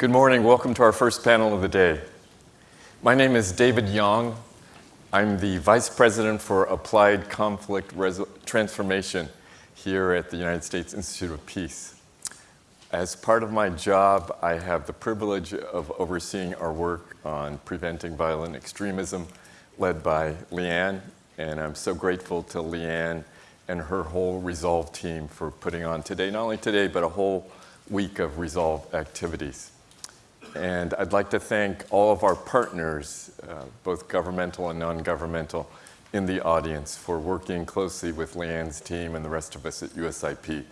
Good morning. Welcome to our first panel of the day. My name is David Yang. I'm the Vice President for Applied Conflict Resol Transformation here at the United States Institute of Peace. As part of my job, I have the privilege of overseeing our work on preventing violent extremism led by Leanne, and I'm so grateful to Leanne and her whole Resolve team for putting on today, not only today, but a whole week of Resolve activities. And I'd like to thank all of our partners, uh, both governmental and non-governmental, in the audience for working closely with Leanne's team and the rest of us at USIP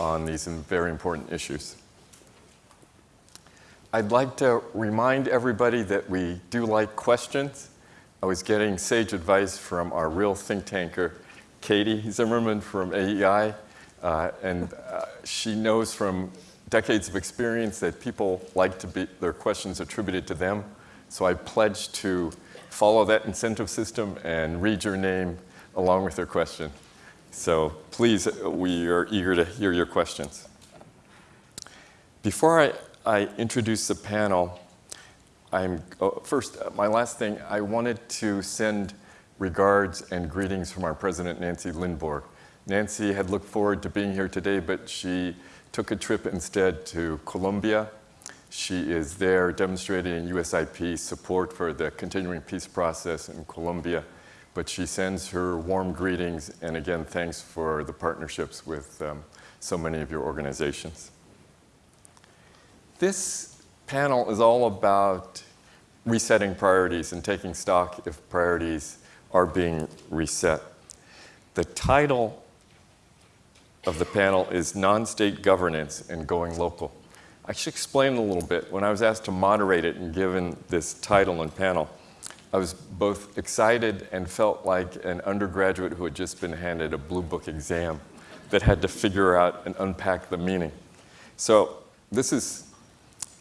on these very important issues. I'd like to remind everybody that we do like questions. I was getting sage advice from our real think tanker, Katie Zimmerman from AEI, uh, and uh, she knows from decades of experience that people like to be their questions attributed to them. So I pledge to follow that incentive system and read your name along with your question. So please, we are eager to hear your questions. Before I, I introduce the panel, I'm, oh, first, uh, my last thing, I wanted to send regards and greetings from our president, Nancy Lindborg. Nancy had looked forward to being here today, but she took a trip instead to Colombia. She is there demonstrating USIP support for the continuing peace process in Colombia, but she sends her warm greetings and again, thanks for the partnerships with um, so many of your organizations. This panel is all about resetting priorities and taking stock if priorities are being reset. The title of the panel is Non-State Governance and Going Local. I should explain a little bit. When I was asked to moderate it and given this title and panel, I was both excited and felt like an undergraduate who had just been handed a blue book exam that had to figure out and unpack the meaning. So this is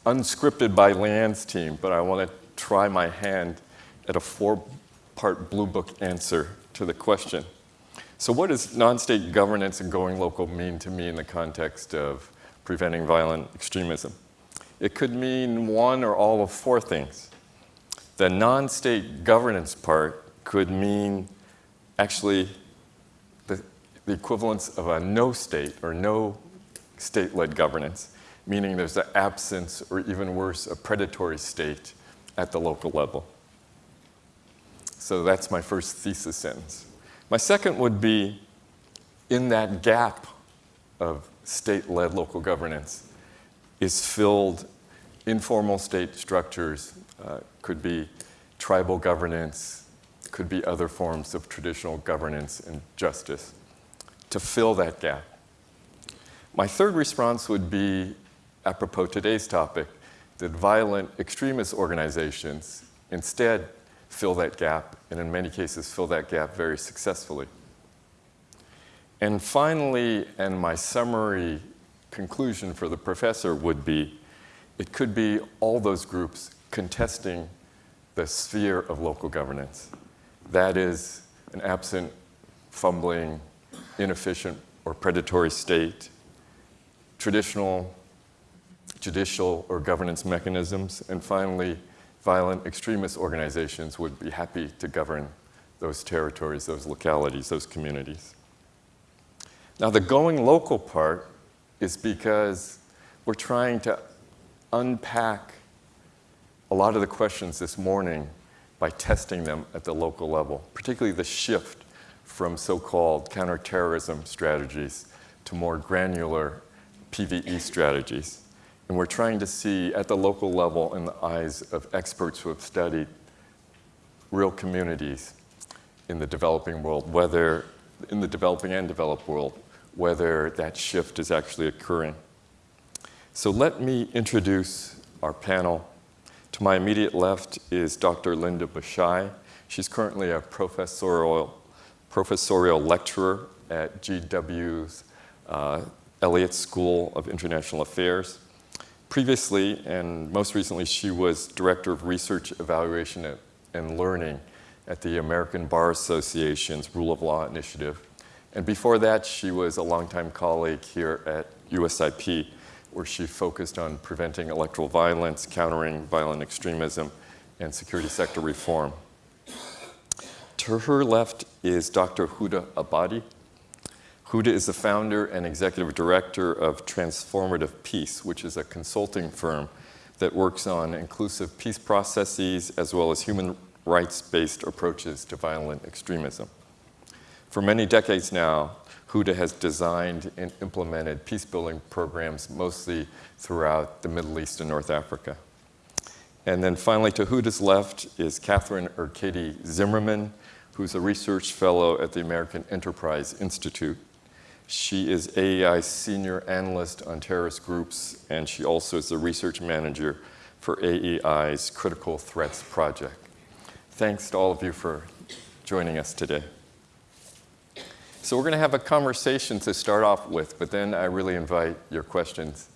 unscripted by Leanne's team, but I want to try my hand at a four-part Blue Book answer to the question. So what does non-state governance and going local mean to me in the context of preventing violent extremism? It could mean one or all of four things. The non-state governance part could mean actually the, the equivalence of a no state or no state-led governance meaning there's an absence, or even worse, a predatory state at the local level. So that's my first thesis sentence. My second would be in that gap of state-led local governance is filled informal state structures, uh, could be tribal governance, could be other forms of traditional governance and justice, to fill that gap. My third response would be apropos today's topic, that violent extremist organizations instead fill that gap, and in many cases fill that gap very successfully. And finally, and my summary conclusion for the professor would be, it could be all those groups contesting the sphere of local governance. That is an absent, fumbling, inefficient, or predatory state, traditional judicial or governance mechanisms, and finally, violent extremist organizations would be happy to govern those territories, those localities, those communities. Now the going local part is because we're trying to unpack a lot of the questions this morning by testing them at the local level, particularly the shift from so-called counterterrorism strategies to more granular PVE strategies. And we're trying to see at the local level in the eyes of experts who have studied real communities in the developing world, whether in the developing and developed world, whether that shift is actually occurring. So let me introduce our panel. To my immediate left is Dr. Linda Bishai. She's currently a professorial, professorial lecturer at GW's uh, Elliott School of International Affairs. Previously, and most recently, she was Director of Research, Evaluation, and Learning at the American Bar Association's Rule of Law Initiative. And before that, she was a longtime colleague here at USIP, where she focused on preventing electoral violence, countering violent extremism, and security sector reform. To her left is Dr. Huda Abadi. Huda is the founder and executive director of Transformative Peace, which is a consulting firm that works on inclusive peace processes as well as human rights-based approaches to violent extremism. For many decades now, Huda has designed and implemented peace-building programs mostly throughout the Middle East and North Africa. And then finally, to Huda's left is Catherine Urquidi Zimmerman, who's a research fellow at the American Enterprise Institute. She is AEI's senior analyst on terrorist groups, and she also is the research manager for AEI's Critical Threats Project. Thanks to all of you for joining us today. So we're going to have a conversation to start off with, but then I really invite your questions.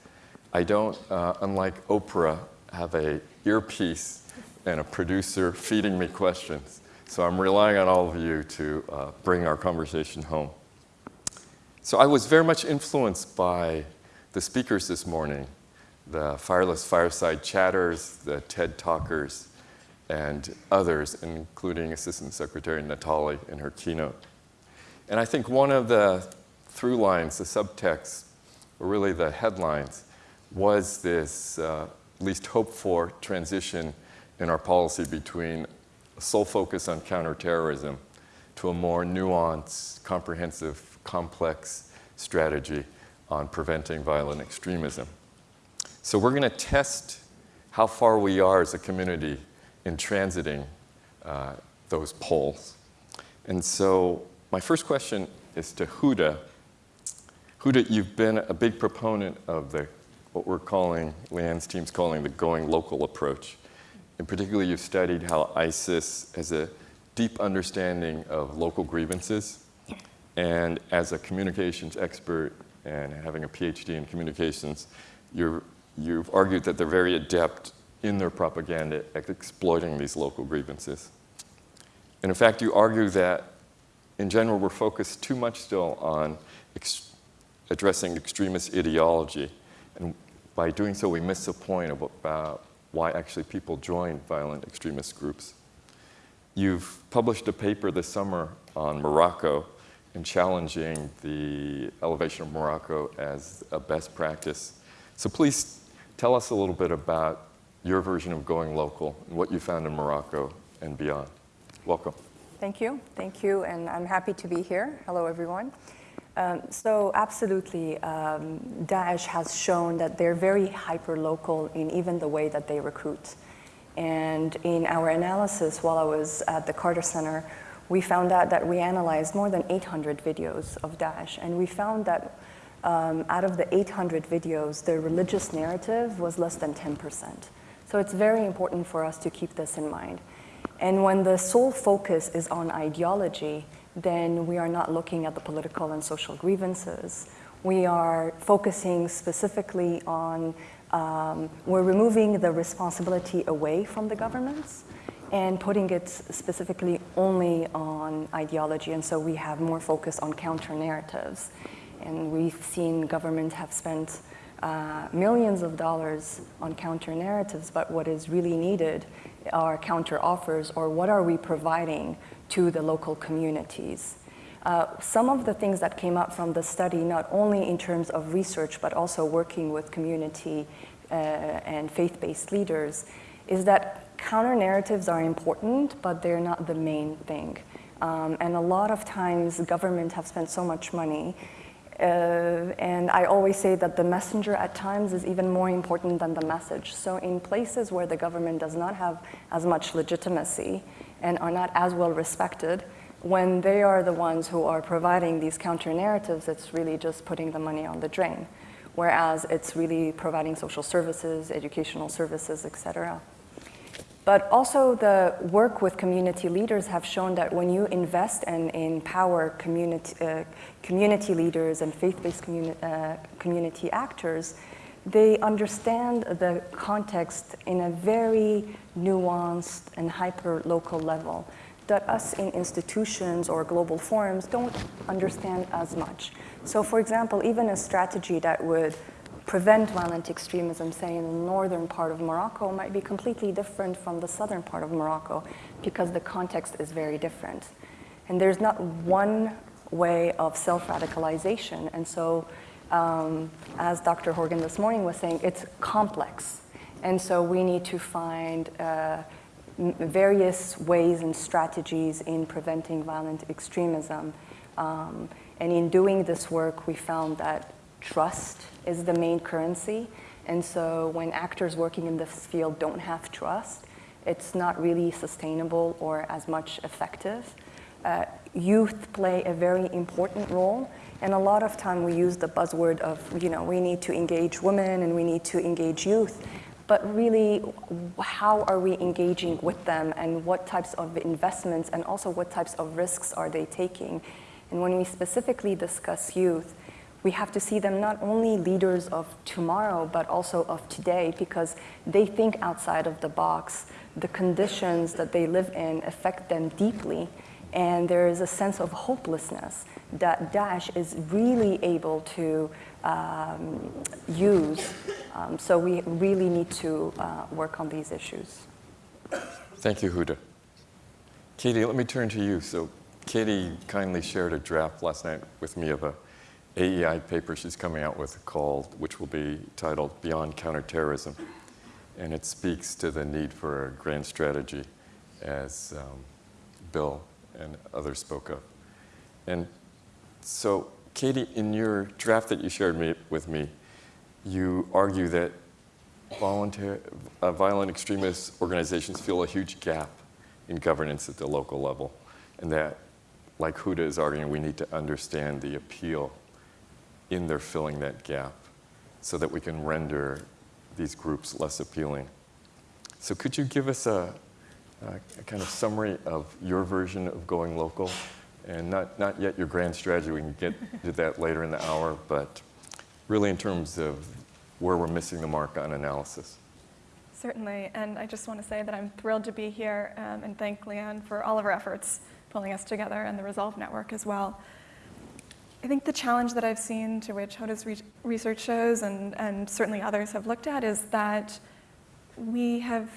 I don't, uh, unlike Oprah, have a earpiece and a producer feeding me questions. So I'm relying on all of you to uh, bring our conversation home. So I was very much influenced by the speakers this morning, the Fireless Fireside Chatters, the TED Talkers, and others, including Assistant Secretary Natali in her keynote. And I think one of the through lines, the subtext, or really the headlines, was this uh, least hoped for transition in our policy between a sole focus on counterterrorism to a more nuanced, comprehensive complex strategy on preventing violent extremism. So we're going to test how far we are as a community in transiting uh, those poles. And so my first question is to Huda. Huda, you've been a big proponent of the what we're calling, Leanne's team's calling the going local approach. In particular, you've studied how ISIS has a deep understanding of local grievances and as a communications expert and having a PhD in communications, you have argued that they're very adept in their propaganda at exploiting these local grievances. And in fact, you argue that in general, we're focused too much still on ex addressing extremist ideology. And by doing so, we miss the point about why actually people join violent extremist groups. You've published a paper this summer on Morocco in challenging the elevation of Morocco as a best practice. So please tell us a little bit about your version of going local and what you found in Morocco and beyond. Welcome. Thank you. Thank you. And I'm happy to be here. Hello, everyone. Um, so absolutely, um, Daesh has shown that they're very hyper-local in even the way that they recruit. And in our analysis while I was at the Carter Center, we found out that we analyzed more than 800 videos of Daesh, and we found that um, out of the 800 videos, the religious narrative was less than 10%. So it's very important for us to keep this in mind. And when the sole focus is on ideology, then we are not looking at the political and social grievances. We are focusing specifically on, um, we're removing the responsibility away from the governments and putting it specifically only on ideology. And so we have more focus on counter narratives. And we've seen governments have spent uh, millions of dollars on counter narratives, but what is really needed are counter offers or what are we providing to the local communities. Uh, some of the things that came up from the study, not only in terms of research, but also working with community uh, and faith-based leaders, is that counter narratives are important, but they're not the main thing. Um, and a lot of times government have spent so much money uh, and I always say that the messenger at times is even more important than the message. So in places where the government does not have as much legitimacy and are not as well respected, when they are the ones who are providing these counter narratives, it's really just putting the money on the drain. Whereas it's really providing social services, educational services, et cetera. But also the work with community leaders have shown that when you invest and empower community, uh, community leaders and faith-based communi uh, community actors, they understand the context in a very nuanced and hyper-local level that us in institutions or global forums don't understand as much. So for example, even a strategy that would prevent violent extremism, say in the northern part of Morocco, might be completely different from the southern part of Morocco because the context is very different. And there's not one way of self radicalization. And so, um, as Dr. Horgan this morning was saying, it's complex. And so, we need to find uh, various ways and strategies in preventing violent extremism. Um, and in doing this work, we found that trust is the main currency. And so when actors working in this field don't have trust, it's not really sustainable or as much effective. Uh, youth play a very important role. And a lot of time we use the buzzword of, you know, we need to engage women and we need to engage youth. But really, how are we engaging with them and what types of investments and also what types of risks are they taking? And when we specifically discuss youth, we have to see them not only leaders of tomorrow, but also of today, because they think outside of the box. The conditions that they live in affect them deeply, and there is a sense of hopelessness that Daesh is really able to um, use. Um, so we really need to uh, work on these issues. Thank you, Huda. Katie, let me turn to you. So, Katie kindly shared a draft last night with me of a AEI paper she's coming out with called, which will be titled Beyond Counterterrorism. And it speaks to the need for a grand strategy, as um, Bill and others spoke of. And so, Katie, in your draft that you shared me, with me, you argue that uh, violent extremist organizations feel a huge gap in governance at the local level, and that, like Huda is arguing, we need to understand the appeal in their filling that gap so that we can render these groups less appealing. So could you give us a, a, kind of summary of your version of going local? And not, not yet your grand strategy, we can get to that later in the hour, but really in terms of where we're missing the mark on analysis. Certainly, and I just want to say that I'm thrilled to be here um, and thank Leanne for all of her efforts pulling us together and the Resolve Network as well. I think the challenge that I've seen, to which Huda's re research shows, and, and certainly others have looked at, is that we have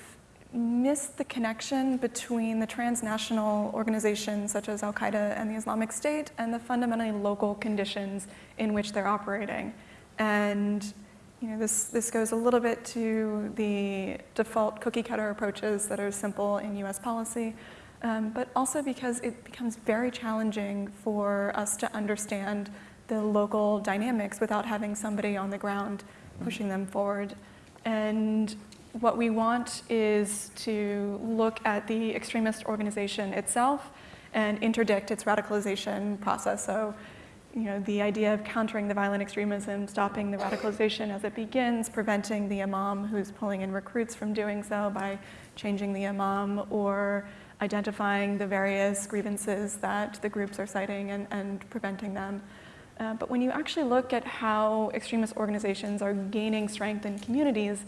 missed the connection between the transnational organizations such as Al Qaeda and the Islamic State and the fundamentally local conditions in which they're operating. And you know, this, this goes a little bit to the default cookie cutter approaches that are simple in US policy, um, but also because it becomes very challenging for us to understand the local dynamics without having somebody on the ground pushing them forward. And what we want is to look at the extremist organization itself and interdict its radicalization process. So, you know, the idea of countering the violent extremism, stopping the radicalization as it begins, preventing the imam who's pulling in recruits from doing so by changing the imam or identifying the various grievances that the groups are citing and, and preventing them. Uh, but when you actually look at how extremist organizations are gaining strength in communities,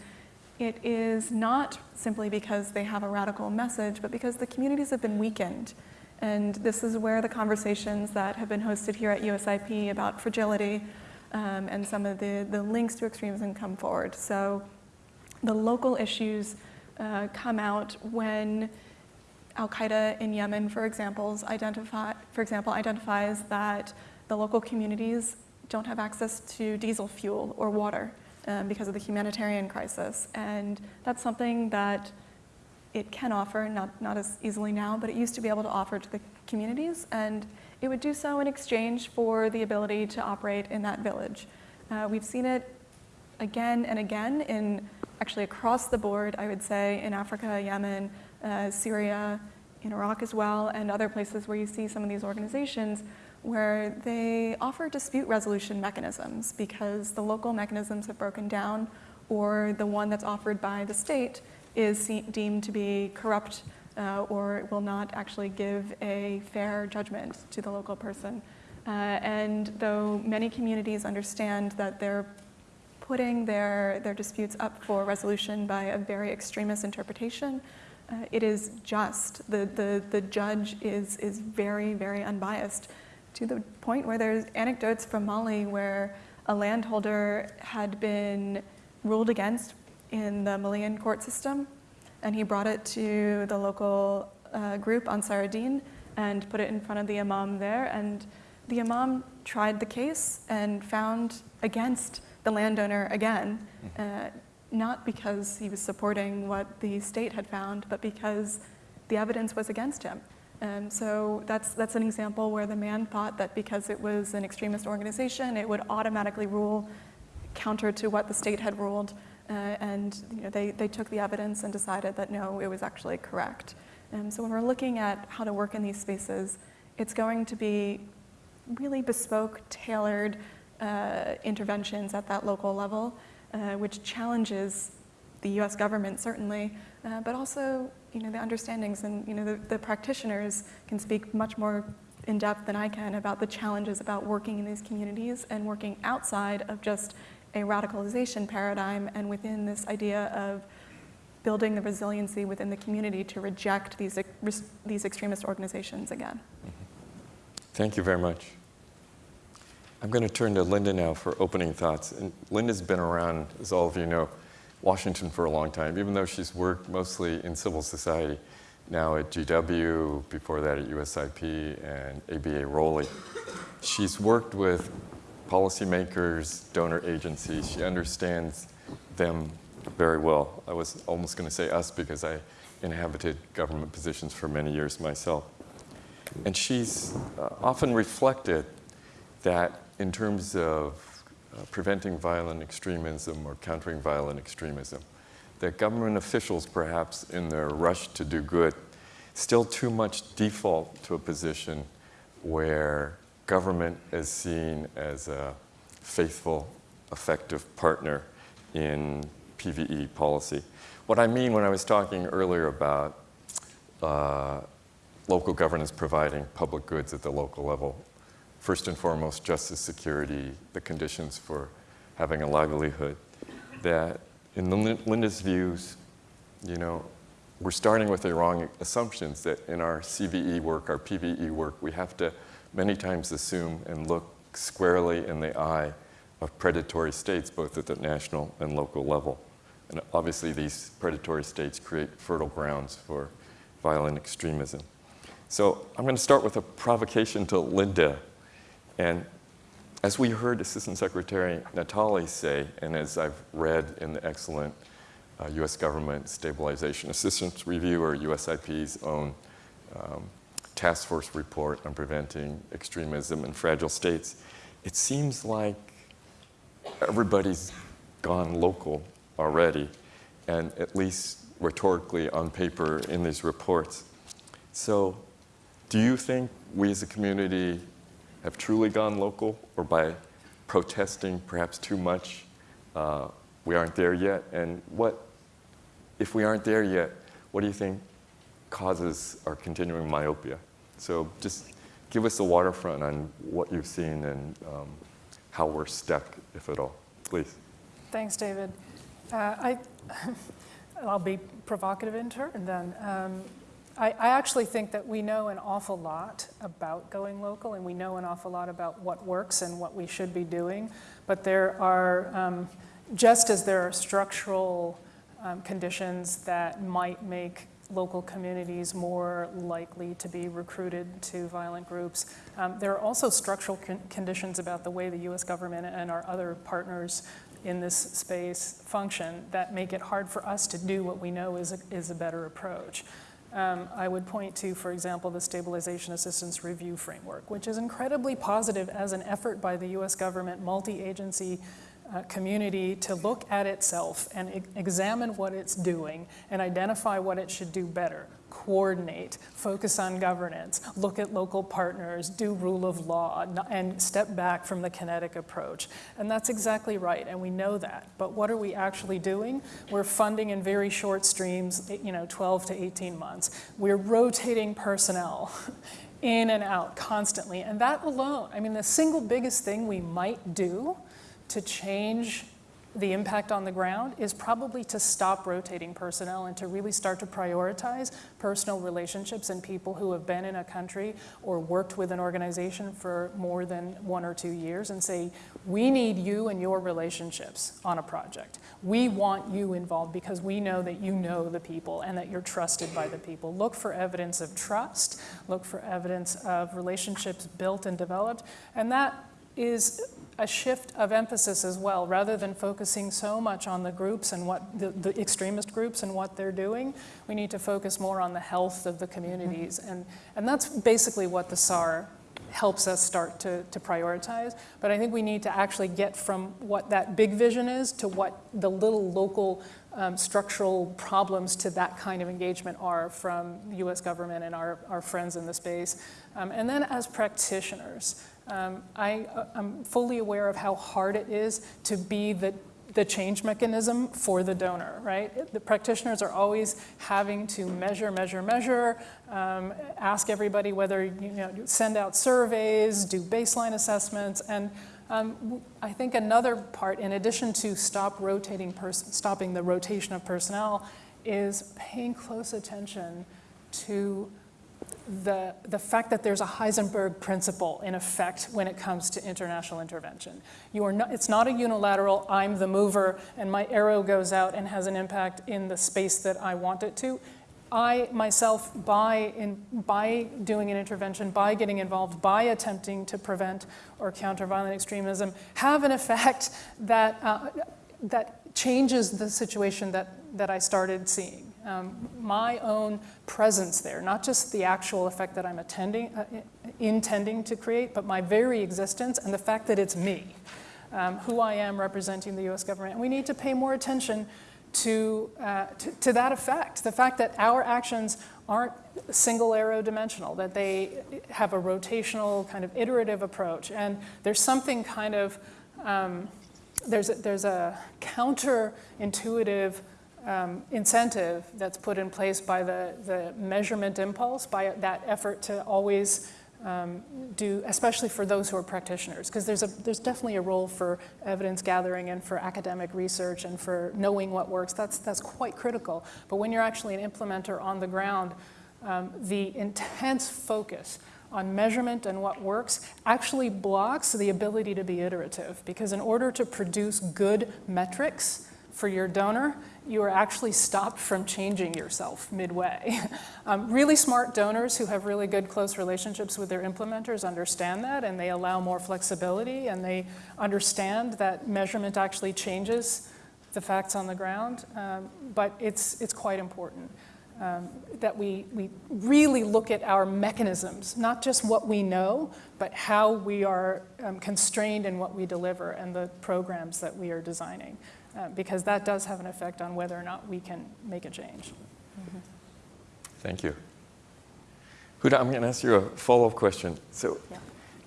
it is not simply because they have a radical message, but because the communities have been weakened. And this is where the conversations that have been hosted here at USIP about fragility um, and some of the, the links to extremism come forward. So the local issues uh, come out when Al Qaeda in Yemen, for example, identify, for example, identifies that the local communities don't have access to diesel fuel or water um, because of the humanitarian crisis. And that's something that it can offer, not, not as easily now, but it used to be able to offer to the communities. And it would do so in exchange for the ability to operate in that village. Uh, we've seen it again and again in actually across the board, I would say, in Africa, Yemen, uh, Syria, in Iraq as well, and other places where you see some of these organizations where they offer dispute resolution mechanisms because the local mechanisms have broken down or the one that's offered by the state is deemed to be corrupt uh, or will not actually give a fair judgment to the local person. Uh, and though many communities understand that they're putting their, their disputes up for resolution by a very extremist interpretation, uh, it is just. The, the, the judge is, is very, very unbiased to the point where there's anecdotes from Mali where a landholder had been ruled against in the Malian court system, and he brought it to the local uh, group on Din and put it in front of the imam there. And the imam tried the case and found against the landowner again, uh, not because he was supporting what the state had found, but because the evidence was against him. And so that's, that's an example where the man thought that because it was an extremist organization, it would automatically rule counter to what the state had ruled. Uh, and you know, they, they took the evidence and decided that no, it was actually correct. And so when we're looking at how to work in these spaces, it's going to be really bespoke, tailored uh, interventions at that local level, uh, which challenges the U.S. government certainly, uh, but also you know the understandings and you know the, the practitioners can speak much more in depth than I can about the challenges about working in these communities and working outside of just a radicalization paradigm and within this idea of building the resiliency within the community to reject these, these extremist organizations again. Thank you very much. I'm going to turn to Linda now for opening thoughts. And Linda's been around, as all of you know, Washington for a long time, even though she's worked mostly in civil society, now at GW, before that at USIP and ABA ROLI. She's worked with policymakers, donor agencies. She understands them very well. I was almost going to say us because I inhabited government positions for many years myself. And she's uh, often reflected that in terms of uh, preventing violent extremism or countering violent extremism, that government officials, perhaps in their rush to do good, still too much default to a position where government is seen as a faithful, effective partner in PVE policy. What I mean when I was talking earlier about uh, local governance providing public goods at the local level, first and foremost, justice, security, the conditions for having a livelihood, that in Linda's views, you know, we're starting with the wrong assumptions that in our CVE work, our PVE work, we have to many times assume and look squarely in the eye of predatory states, both at the national and local level. And obviously these predatory states create fertile grounds for violent extremism. So I'm going to start with a provocation to Linda. And as we heard Assistant Secretary Natali say, and as I've read in the excellent uh, U.S. Government Stabilization Assistance Review, or USIP's own um, task force report on preventing extremism in fragile states, it seems like everybody's gone local already, and at least rhetorically on paper in these reports. So do you think we as a community have truly gone local, or by protesting perhaps too much, uh, we aren't there yet? And what, if we aren't there yet, what do you think causes our continuing myopia? So just give us the waterfront on what you've seen and um, how we're stuck, if at all, please. Thanks, David. Uh, I, I'll be provocative in turn then. Um, I, I, actually think that we know an awful lot about going local and we know an awful lot about what works and what we should be doing. But there are, um, just as there are structural um, conditions that might make local communities more likely to be recruited to violent groups. Um, there are also structural con conditions about the way the US government and our other partners in this space function that make it hard for us to do what we know is a, is a better approach. Um, I would point to, for example, the Stabilization Assistance Review Framework, which is incredibly positive as an effort by the US government, multi-agency uh, community to look at itself and e examine what it's doing and identify what it should do better coordinate, focus on governance, look at local partners, do rule of law, and step back from the kinetic approach. And that's exactly right, and we know that. But what are we actually doing? We're funding in very short streams, eh, you know, 12 to 18 months. We're rotating personnel in and out constantly, and that alone, I mean, the single biggest thing we might do to change the impact on the ground is probably to stop rotating personnel and to really start to prioritize personal relationships and people who have been in a country or worked with an organization for more than one or two years and say, we need you and your relationships on a project. We want you involved because we know that you know the people and that you're trusted by the people. Look for evidence of trust, look for evidence of relationships built and developed, and that is a shift of emphasis as well. Rather than focusing so much on the groups and what the, the, extremist groups and what they're doing, we need to focus more on the health of the communities. And, and that's basically what the SAR helps us start to, to prioritize. But I think we need to actually get from what that big vision is to what the little local um, structural problems to that kind of engagement are from the US government and our, our friends in the space. Um, and then as practitioners, um, I, am fully aware of how hard it is to be the, the change mechanism for the donor, right? The practitioners are always having to measure, measure, measure, um, ask everybody whether, you know, send out surveys, do baseline assessments, and um, I think another part, in addition to stop rotating person stopping the rotation of personnel, is paying close attention to the, the fact that there's a Heisenberg principle in effect when it comes to international intervention. You are not, it's not a unilateral, I'm the mover, and my arrow goes out and has an impact in the space that I want it to. I myself, by, in, by doing an intervention, by getting involved, by attempting to prevent or counter violent extremism, have an effect that, uh, that changes the situation that, that I started seeing um, my own presence there, not just the actual effect that I'm attending, uh, intending to create, but my very existence and the fact that it's me, um, who I am representing the US government. And we need to pay more attention to, uh, to, to, that effect, the fact that our actions aren't single arrow dimensional, that they have a rotational kind of iterative approach. And there's something kind of, um, there's a, there's a counterintuitive um, incentive that's put in place by the, the measurement impulse, by that effort to always um, do, especially for those who are practitioners, because there's, a, there's definitely a role for evidence gathering and for academic research and for knowing what works. That's, that's quite critical. But when you're actually an implementer on the ground, um, the intense focus on measurement and what works actually blocks the ability to be iterative. Because in order to produce good metrics for your donor, you are actually stopped from changing yourself midway. um, really smart donors who have really good close relationships with their implementers understand that and they allow more flexibility and they understand that measurement actually changes the facts on the ground, um, but it's, it's quite important. Um, that we, we really look at our mechanisms, not just what we know, but how we are um, constrained in what we deliver and the programs that we are designing uh, because that does have an effect on whether or not we can make a change. Mm -hmm. Thank you. Huda, I'm going to ask you a follow-up question. So yeah.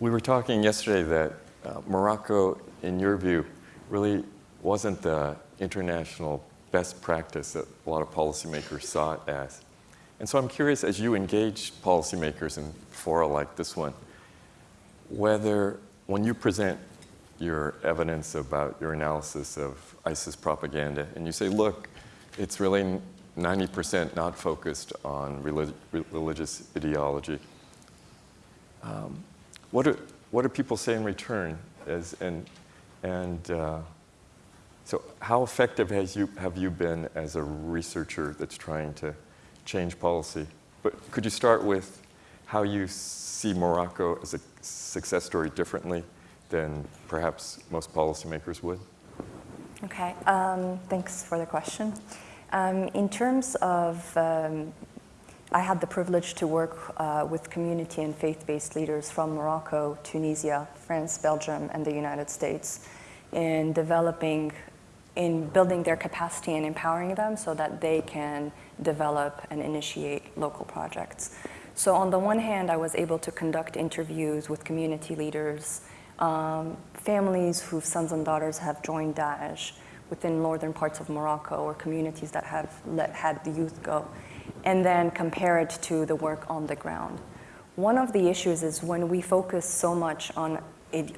we were talking yesterday that uh, Morocco, in your view, really wasn't the international best practice that a lot of policymakers saw it as. And so I'm curious, as you engage policymakers in fora like this one, whether when you present your evidence about your analysis of ISIS propaganda, and you say, look, it's really 90% not focused on relig religious ideology. Um, what, do, what do people say in return? As, and and uh, so how effective has you, have you been as a researcher that's trying to change policy? But could you start with how you see Morocco as a success story differently than perhaps most policymakers would? Okay, um, thanks for the question. Um, in terms of, um, I had the privilege to work uh, with community and faith-based leaders from Morocco, Tunisia, France, Belgium, and the United States in developing, in building their capacity and empowering them so that they can develop and initiate local projects. So on the one hand, I was able to conduct interviews with community leaders um, families whose sons and daughters have joined Daesh within northern parts of Morocco or communities that have let, had the youth go, and then compare it to the work on the ground. One of the issues is when we focus so much on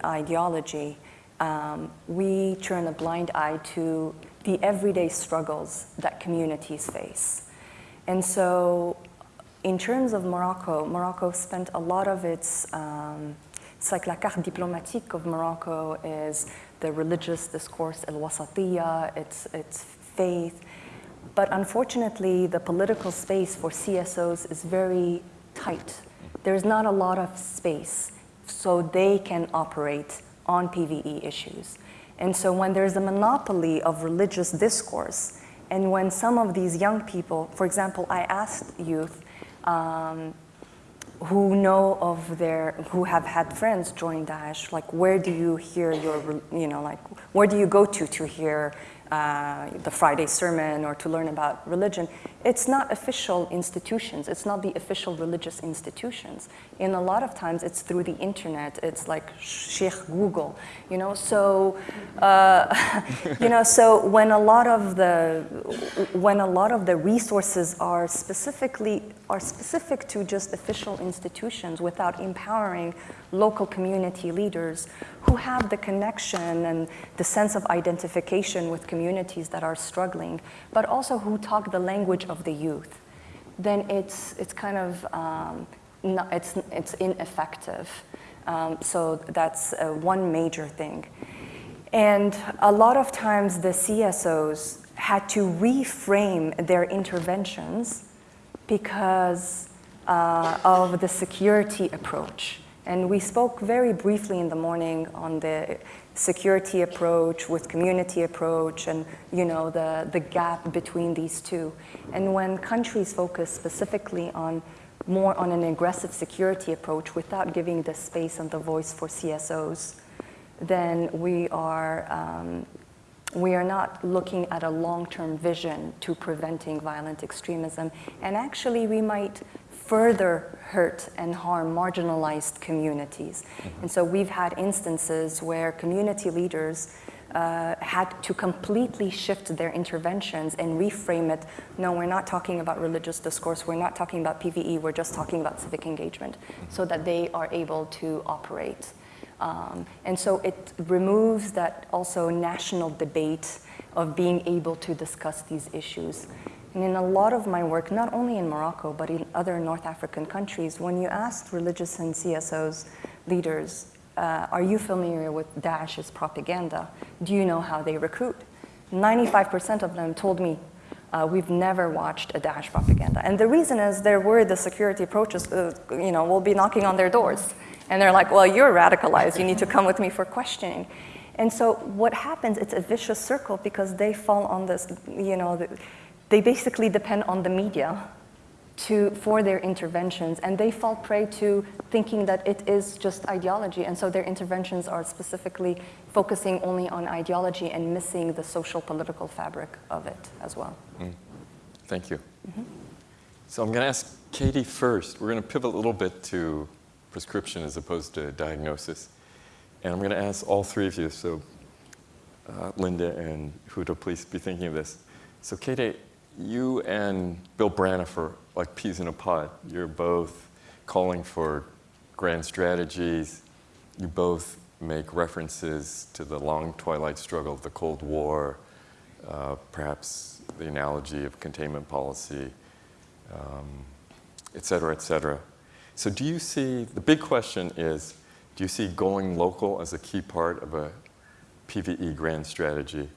ideology, um, we turn a blind eye to the everyday struggles that communities face. And so, in terms of Morocco, Morocco spent a lot of its, um, it's like la carte diplomatique of Morocco is the religious discourse, el wasatiyya, its, its faith. But unfortunately, the political space for CSOs is very tight. There's not a lot of space so they can operate on PVE issues. And so when there's a monopoly of religious discourse, and when some of these young people, for example, I asked youth um, who know of their, who have had friends join Daesh, like where do you hear your, you know, like where do you go to to hear uh, the Friday sermon or to learn about religion, it's not official institutions. It's not the official religious institutions. And a lot of times, it's through the internet. It's like Sheikh Google, you know. So, uh, you know, so when a lot of the when a lot of the resources are specifically are specific to just official institutions without empowering local community leaders who have the connection and the sense of identification with communities that are struggling, but also who talk the language of the youth, then it's, it's kind of, um, not, it's, it's ineffective. Um, so that's uh, one major thing. And a lot of times the CSOs had to reframe their interventions because uh, of the security approach. And we spoke very briefly in the morning on the security approach with community approach and you know the, the gap between these two. And when countries focus specifically on more on an aggressive security approach without giving the space and the voice for CSOs, then we are, um, we are not looking at a long-term vision to preventing violent extremism. And actually we might further hurt and harm marginalized communities. Mm-hmm. And so we've had instances where community leaders uh, had to completely shift their interventions and reframe it. No, we're not talking about religious discourse, we're not talking about PVE, we're just talking about civic engagement, so that they are able to operate. Um, and so it removes that also national debate of being able to discuss these issues. And in a lot of my work, not only in Morocco, but in other North African countries, when you asked religious and CSOs leaders, uh, are you familiar with Daesh's propaganda? Do you know how they recruit? 95% of them told me, uh, we've never watched a Daesh propaganda. And the reason is they're worried the security approaches, uh, you know, will be knocking on their doors. And they're like, well, you're radicalized, you need to come with me for questioning. And so what happens, it's a vicious circle because they fall on this, you know, the, they basically depend on the media to, for their interventions, and they fall prey to thinking that it is just ideology, and so their interventions are specifically focusing only on ideology and missing the social political fabric of it as well. Mm. Thank you. Mm-hmm. So I'm going to ask Katie first. We're going to pivot a little bit to prescription as opposed to diagnosis. And I'm going to ask all three of you, so uh, Linda and Huda, please be thinking of this. So Katie, you and Bill Braniff are like peas in a pod. You're both calling for grand strategies. You both make references to the long twilight struggle of the Cold War, uh, perhaps the analogy of containment policy, um, et cetera, et cetera. So do you see, the big question is, do you see going local as a key part of a PVE grand strategy?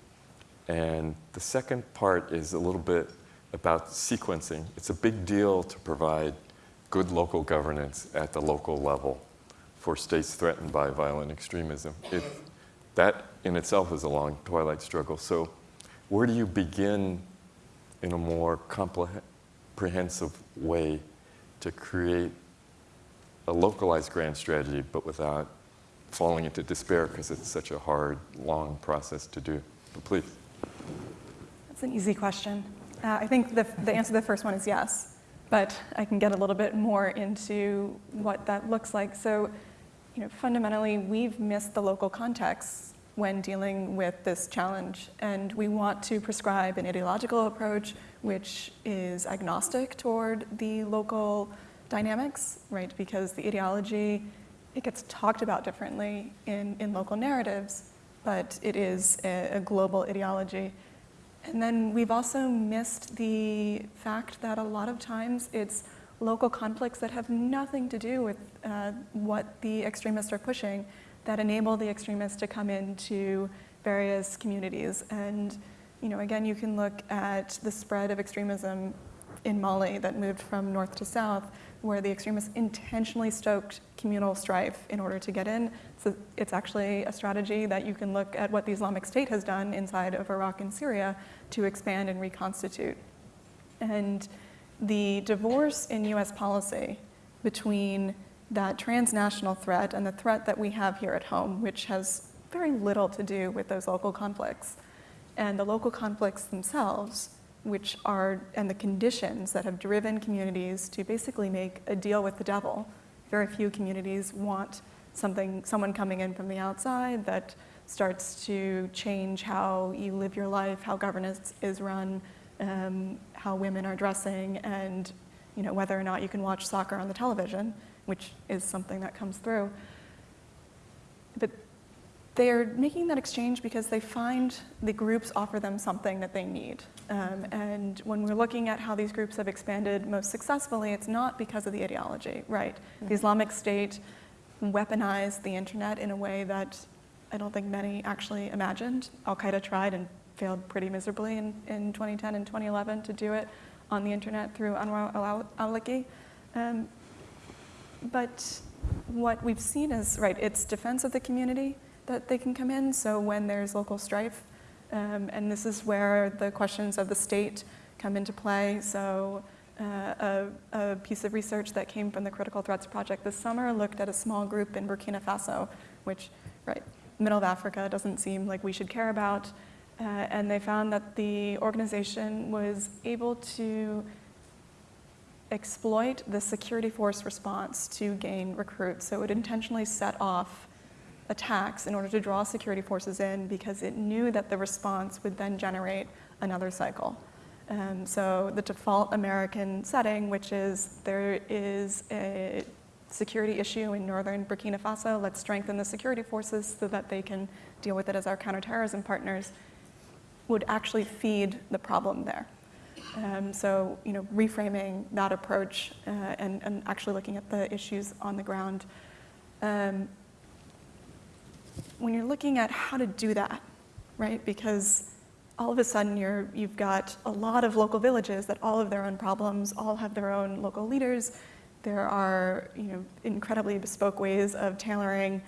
And the second part is a little bit about sequencing. It's a big deal to provide good local governance at the local level for states threatened by violent extremism. It, that in itself is a long twilight struggle. So where do you begin in a more comprehensive way to create a localized grand strategy, but without falling into despair because it's such a hard, long process to do? But please. That's an easy question. Uh, I think the, the answer to the first one is yes, but I can get a little bit more into what that looks like. So, you know, fundamentally, we've missed the local context when dealing with this challenge, and we want to prescribe an ideological approach which is agnostic toward the local dynamics, right? Because the ideology, it gets talked about differently in, in local narratives, but it is a, a global ideology. And then we've also missed the fact that a lot of times it's local conflicts that have nothing to do with uh, what the extremists are pushing that enable the extremists to come into various communities. And, you know, again, you can look at the spread of extremism in Mali that moved from north to south, where the extremists intentionally stoked communal strife in order to get in. So it's actually a strategy that you can look at what the Islamic State has done inside of Iraq and Syria to expand and reconstitute. And the divorce in US policy between that transnational threat and the threat that we have here at home, which has very little to do with those local conflicts, and the local conflicts themselves, which are, and the conditions that have driven communities to basically make a deal with the devil. Very few communities want something, someone coming in from the outside that starts to change how you live your life, how governance is run, um, how women are dressing, and you know, whether or not you can watch soccer on the television, which is something that comes through. But they're making that exchange because they find the groups offer them something that they need. Um, and when we're looking at how these groups have expanded most successfully, it's not because of the ideology, right? The Islamic State weaponized the internet in a way that I don't think many actually imagined. Al Qaeda tried and failed pretty miserably in, in 2010 and 2011 to do it on the internet through Anwar al-Awlaki. Um, but what we've seen is, right, it's defense of the community that they can come in. So when there's local strife, um, and this is where the questions of the state come into play. So uh, a, a, piece of research that came from the Critical Threats Project this summer looked at a small group in Burkina Faso, which, right, middle of Africa doesn't seem like we should care about. Uh, and they found that the organization was able to exploit the security force response to gain recruits. So it intentionally set off attacks in order to draw security forces in because it knew that the response would then generate another cycle. Um, so the default American setting, which is there is a security issue in northern Burkina Faso, let's strengthen the security forces so that they can deal with it as our counterterrorism partners, would actually feed the problem there. Um, so, you know, reframing that approach uh, and, and, actually looking at the issues on the ground. Um, when you're looking at how to do that, right? Because all of a sudden you're, you've got a lot of local villages that all have their own problems, all have their own local leaders. There are, you know, incredibly bespoke ways of tailoring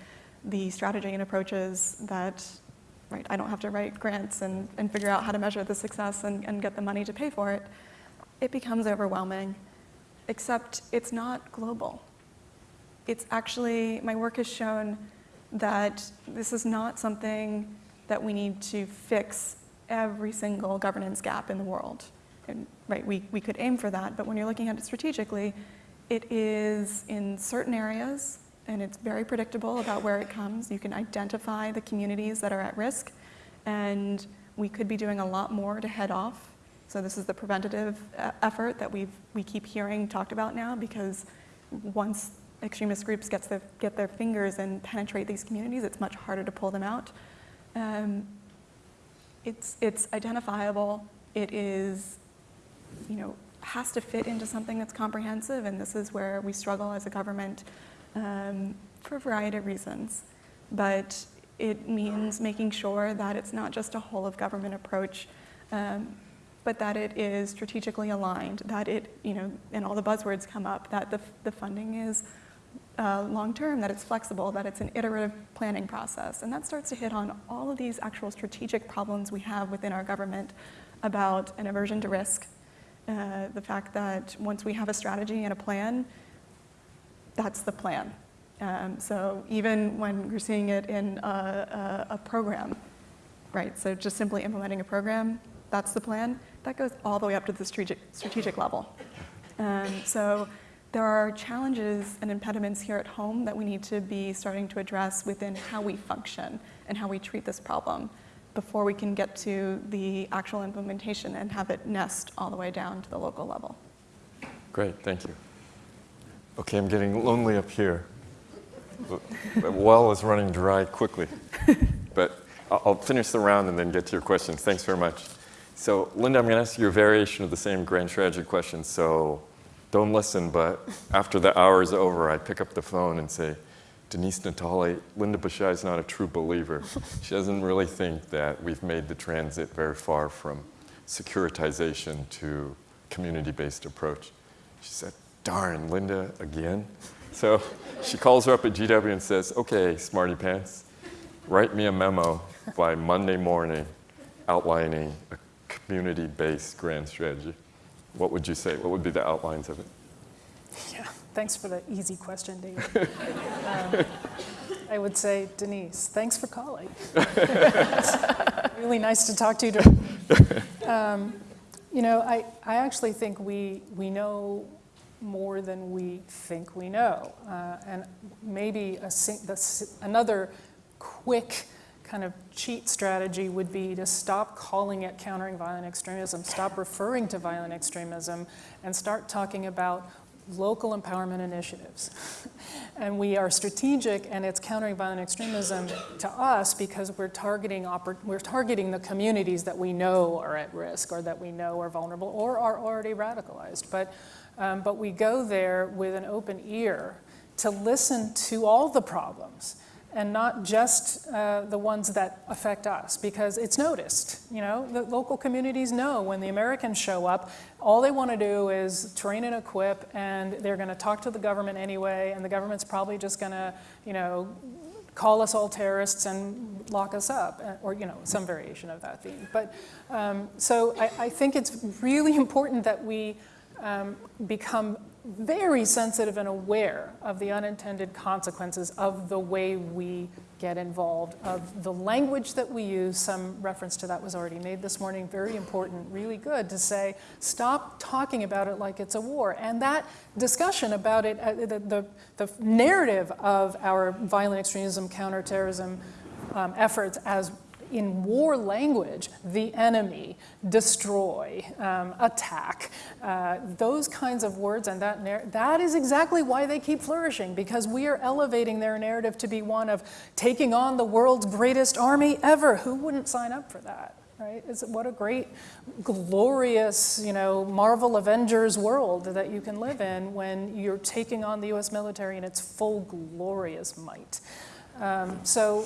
the strategy and approaches that right? I don't have to write grants and, and figure out how to measure the success and, and get the money to pay for it. It becomes overwhelming, except it's not global. It's actually, my work has shown that this is not something that we need to fix every single governance gap in the world. And, right, we, we could aim for that, but when you're looking at it strategically, it is in certain areas and it's very predictable about where it comes. You can identify the communities that are at risk, and we could be doing a lot more to head off. So this is the preventative uh, effort that we we keep hearing talked about now, because once extremist groups gets their, get their fingers and penetrate these communities, it's much harder to pull them out. Um, it's, it's identifiable. It is, you know, has to fit into something that's comprehensive, and this is where we struggle as a government um, for a variety of reasons. But it means making sure that it's not just a whole of government approach, um, but that it is strategically aligned, that it, you know, and all the buzzwords come up, that the, the funding is uh, long term, that it's flexible, that it's an iterative planning process. And that starts to hit on all of these actual strategic problems we have within our government about an aversion to risk, uh, the fact that once we have a strategy and a plan, that's the plan. Um, so even when you're seeing it in a, a, a, program, right? So just simply implementing a program, that's the plan. That goes all the way up to the strategic, strategic level. Um, so there are challenges and impediments here at home that we need to be starting to address within how we function and how we treat this problem before we can get to the actual implementation and have it nest all the way down to the local level. Great, thank you. Okay, I'm getting lonely up here. The well is running dry quickly. but I'll finish the round and then get to your questions. Thanks very much. So Linda, I'm going to ask you a variation of the same grand strategy question. So don't listen, but after the hour is over, I pick up the phone and say, Denise Natali, Linda Bishai is not a true believer. She doesn't really think that we've made the transit very far from securitization to community-based approach. She said, darn, Linda, again? So she calls her up at GW and says, okay, smarty pants, write me a memo by Monday morning outlining a community-based grand strategy. What would you say? What would be the outlines of it? Yeah, thanks for the easy question, David. Um, I would say, Denise, thanks for calling. Really nice to talk to you. Um, You know, I, I actually think we, we know more than we think we know. Uh, And maybe a, the another quick kind of cheat strategy would be to stop calling it countering violent extremism, stop referring to violent extremism, and start talking about local empowerment initiatives. and we are strategic, and it's countering violent extremism to us because we're targeting, we're targeting the communities that we know are at risk or that we know are vulnerable or are already radicalized. But, um, but we go there with an open ear to listen to all the problems and not just uh, the ones that affect us because it's noticed. You know, the local communities know when the Americans show up, all they want to do is train and equip, and they're going to talk to the government anyway, and the government's probably just going to, you know, call us all terrorists and lock us up, uh, or you know, some variation of that theme. But um, so I, I think it's really important that we um, become very sensitive and aware of the unintended consequences of the way we get involved, of the language that we use. Some reference to that was already made this morning. Very important, really good to say, stop talking about it like it's a war. And that discussion about it, uh, the, the, the narrative of our violent extremism, counterterrorism um, efforts as in war language, the enemy, destroy, um, attack, uh, those kinds of words and that, that is exactly why they keep flourishing because we are elevating their narrative to be one of taking on the world's greatest army ever. Who wouldn't sign up for that? Right? Is what a great, glorious, you know, Marvel Avengers world that you can live in when you're taking on the U.S. military in its full glorious might. Um, so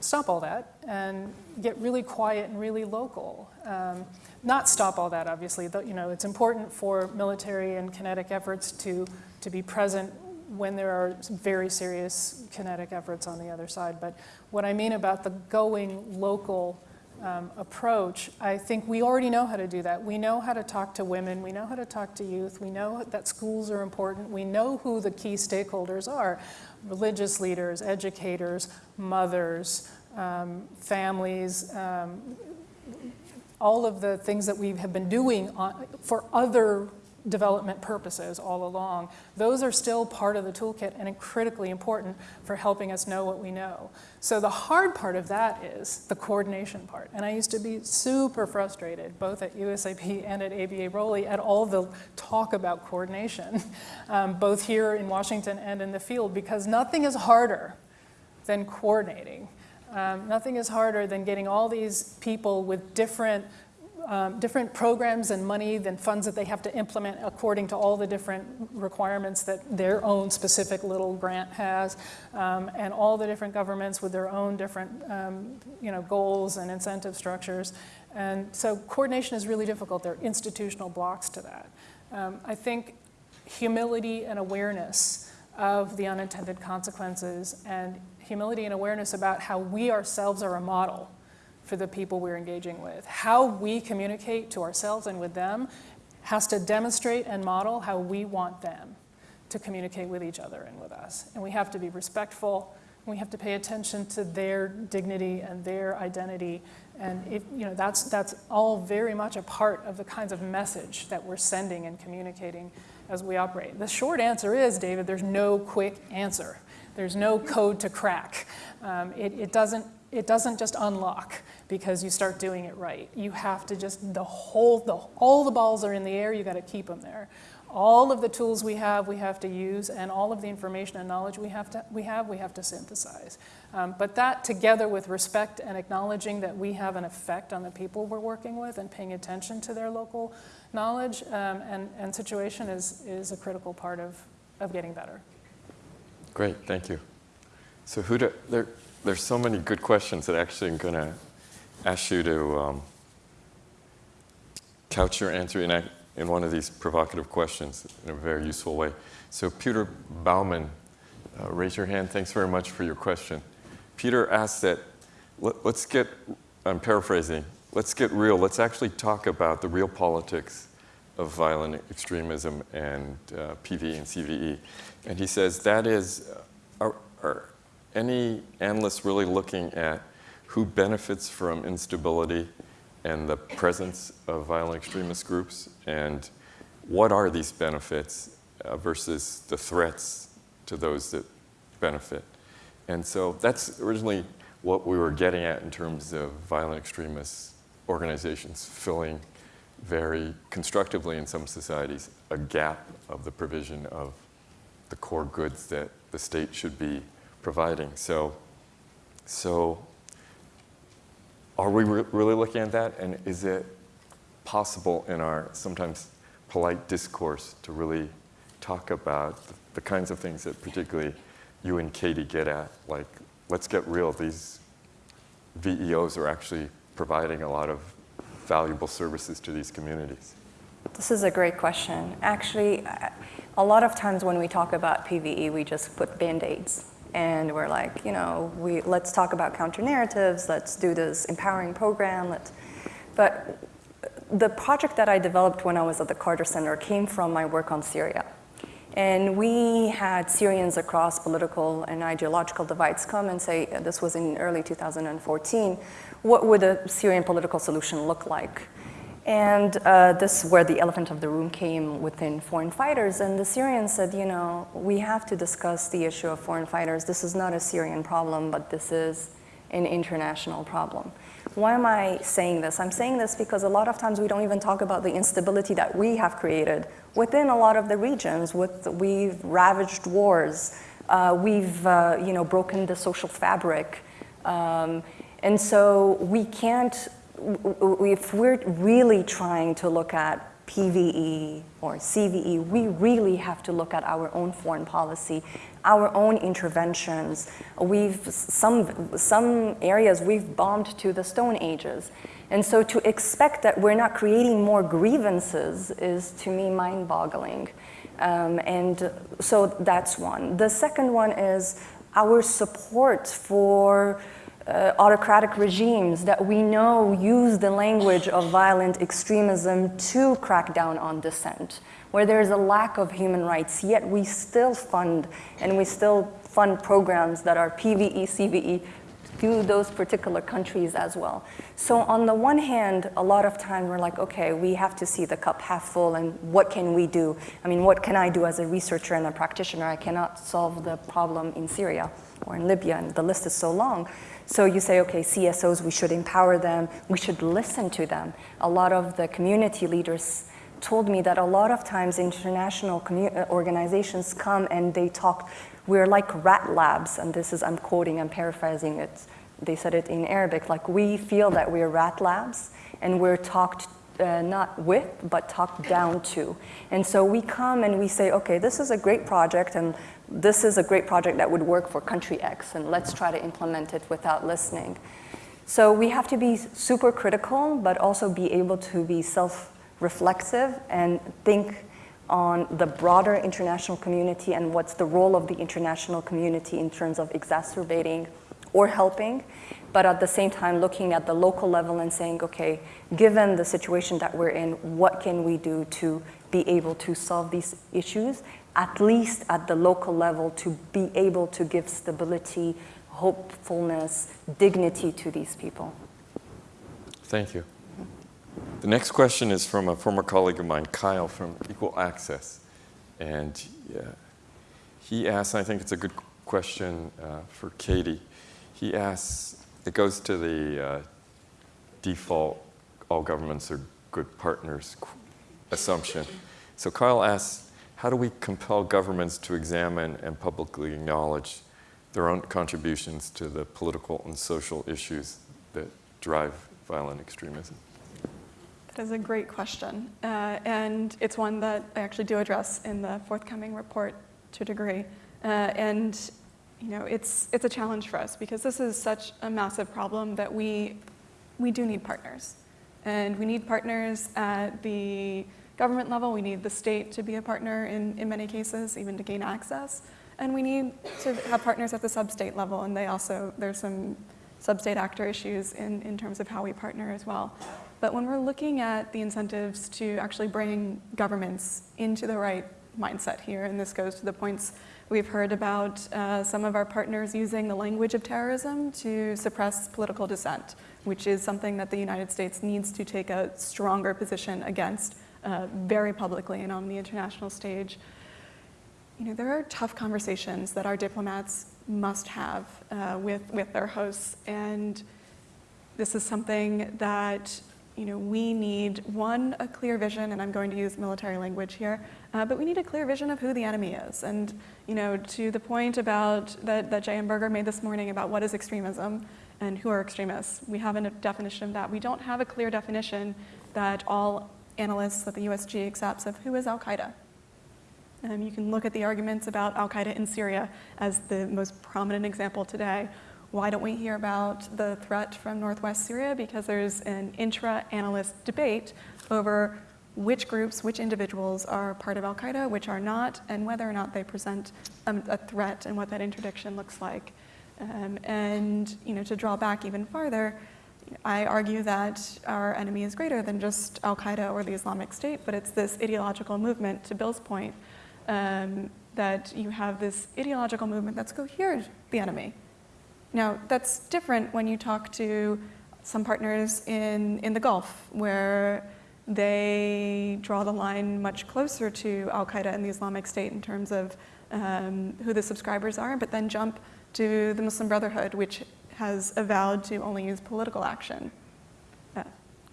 stop all that and get really quiet and really local. Um, not stop all that, obviously. You know, it's important for military and kinetic efforts to, to be present when there are very serious kinetic efforts on the other side. But what I mean about the going local um, approach, I think we already know how to do that. We know how to talk to women, we know how to talk to youth, we know that schools are important, we know who the key stakeholders are religious leaders, educators, mothers, um, families, um, all of the things that we have been doing on, for other development purposes all along, those are still part of the toolkit and critically important for helping us know what we know. So the hard part of that is the coordination part. And I used to be super frustrated, both at USIP and at ABA ROLI, at all the talk about coordination, um, both here in Washington and in the field, because nothing is harder than coordinating. Um, nothing is harder than getting all these people with different um, different programs and money than funds that they have to implement according to all the different requirements that their own specific little grant has, um, and all the different governments with their own different um, you know, goals and incentive structures. And so coordination is really difficult. There are institutional blocks to that. Um, I think humility and awareness of the unintended consequences and humility and awareness about how we ourselves are a model for the people we're engaging with. How we communicate to ourselves and with them has to demonstrate and model how we want them to communicate with each other and with us. And we have to be respectful. We have to pay attention to their dignity and their identity. And it, you know, that's, that's all very much a part of the kinds of message that we're sending and communicating as we operate. The short answer is, David, there's no quick answer. There's no code to crack. Um, it, it, doesn't, it doesn't just unlock because you start doing it right. You have to just, the whole, the, all the balls are in the air, you gotta keep them there. all of the tools we have, we have to use, and all of the information and knowledge we have, to, we have, we have to synthesize. Um, but that, together with respect and acknowledging that we have an effect on the people we're working with and paying attention to their local knowledge um, and, and situation, is, is a critical part of, of getting better. Great, thank you. So Huda, there, there's so many good questions that actually I'm going to ask you to um, couch your answer in, in one of these provocative questions in a very useful way. So Peter Bauman, uh, raise your hand. Thanks very much for your question. Peter asked that, let, let's get, I'm paraphrasing, let's get real. Let's actually talk about the real politics of violent extremism and uh, PVE and CVE. And he says that is, uh, are any analysts really looking at who benefits from instability and the presence of violent extremist groups? And what are these benefits uh, versus the threats to those that benefit? And so that's originally what we were getting at in terms of violent extremist organizations filling very constructively in some societies a gap of the provision of the core goods that the state should be providing. So, so are we re- really looking at that? And is it possible in our sometimes polite discourse to really talk about the, the kinds of things that particularly you and Katie get at? Like, let's get real. These VEOs are actually providing a lot of valuable services to these communities. This is a great question. Actually, a lot of times when we talk about PVE, we just put band-aids. And we're like, you know, we, let's talk about counter narratives, let's do this empowering program. Let's, but the project that I developed when I was at the Carter Center came from my work on Syria. And we had Syrians across political and ideological divides come and say, this was in early 2014, what would a Syrian political solution look like? And uh, this is where the elephant of the room came within foreign fighters. And the Syrians said, you know, we have to discuss the issue of foreign fighters. This is not a Syrian problem, but this is an international problem. Why am I saying this? I'm saying this because a lot of times we don't even talk about the instability that we have created within a lot of the regions. With we've ravaged wars, uh, we've uh, you know broken the social fabric, um, and so we can't. If we're really trying to look at PVE or CVE, we really have to look at our own foreign policy, our own interventions. We've some some areas we've bombed to the Stone Ages, and so to expect that we're not creating more grievances is to me mind-boggling. Um, and so that's one. The second one is our support for uh, autocratic regimes that we know use the language of violent extremism to crack down on dissent, where there's a lack of human rights, yet we still fund and we still fund programs that are PVE, CVE to those particular countries as well. So on the one hand, a lot of time we're like, okay, we have to see the cup half full and what can we do? I mean, what can I do as a researcher and a practitioner? I cannot solve the problem in Syria or in Libya, and the list is so long. So you say, okay, CSOs, we should empower them, we should listen to them. A lot of the community leaders told me that a lot of times international uh, organizations come and they talk, we're like rat labs, and this is, I'm quoting, I'm paraphrasing it. They said it in Arabic, like we feel that we're rat labs and we're talked uh, not with, but talked down to. And so we come and we say, okay, this is a great project, and this is a great project that would work for country X, and let's try to implement it without listening. So we have to be super critical, but also be able to be self reflexive and think on the broader international community and what's the role of the international community in terms of exacerbating or helping, but at the same time looking at the local level and saying, okay, given the situation that we're in, what can we do to be able to solve these issues, at least at the local level, to be able to give stability, hopefulness, dignity to these people. Thank you. The next question is from a former colleague of mine, Kyle from Equal Access. And yeah, he asks, I think it's a good question uh, for Katie. He asks, it goes to the uh, default all governments are good partners assumption. So Kyle asks, how do we compel governments to examine and publicly acknowledge their own contributions to the political and social issues that drive violent extremism? That is a great question. Uh, and it's one that I actually do address in the forthcoming report to a degree. Uh, and you know, it's, it's a challenge for us because this is such a massive problem that we, we do need partners. And we need partners at the government level. We need the state to be a partner in, in many cases, even to gain access. And we need to have partners at the sub-state level. And they also, there's some sub-state actor issues in, in terms of how we partner as well. But when we're looking at the incentives to actually bring governments into the right mindset here, and this goes to the points we've heard about uh, some of our partners using the language of terrorism to suppress political dissent, which is something that the United States needs to take a stronger position against uh, very publicly and on the international stage. You know, there are tough conversations that our diplomats must have uh, with, with their hosts, and this is something that you know, we need, one, a clear vision, and I'm going to use military language here, uh, but we need a clear vision of who the enemy is. And you know, to the point about that, that J.M. Berger made this morning about what is extremism and who are extremists, we have a definition of that. We don't have a clear definition that all analysts that the USG accepts of who is al-Qaeda. Um, you can look at the arguments about al-Qaeda in Syria as the most prominent example today, why don't we hear about the threat from northwest Syria? Because there's an intra-analyst debate over which groups, which individuals are part of al-Qaeda, which are not, and whether or not they present um, a threat and what that interdiction looks like. Um, and you know, to draw back even farther, I argue that our enemy is greater than just al-Qaeda or the Islamic State, but it's this ideological movement, to Bill's point, um, that you have this ideological movement that's cohered the enemy. Now, that's different when you talk to some partners in, in the Gulf, where they draw the line much closer to al-Qaeda and the Islamic State in terms of um, who the subscribers are, but then jump to the Muslim Brotherhood, which has avowed to only use political action. Uh,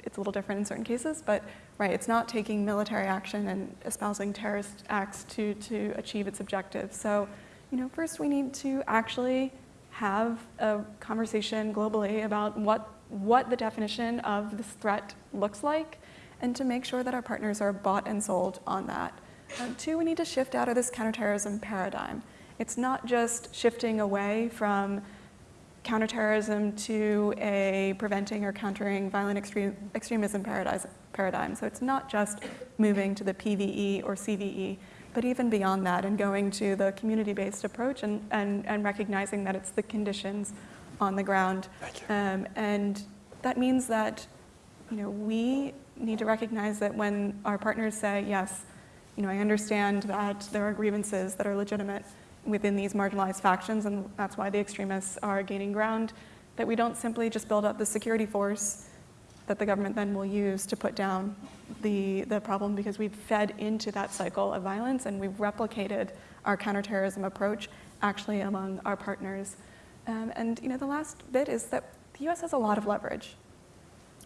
it's a little different in certain cases, but right, it's not taking military action and espousing terrorist acts to, to achieve its objectives. So, you know, first we need to actually have a conversation globally about what, what the definition of this threat looks like and to make sure that our partners are bought and sold on that. Um, two, we need to shift out of this counterterrorism paradigm. It's not just shifting away from counterterrorism to a preventing or countering violent extreme, extremism paradigm. So it's not just moving to the PVE or CVE, but even beyond that and going to the community-based approach and, and, and recognizing that it's the conditions on the ground. Um, and that means that you know, we need to recognize that when our partners say, yes, you know, I understand that there are grievances that are legitimate within these marginalized factions, and that's why the extremists are gaining ground, that we don't simply just build up the security force that the government then will use to put down the, the problem because we've fed into that cycle of violence and we've replicated our counterterrorism approach actually among our partners. Um, and you know, the last bit is that the US has a lot of leverage.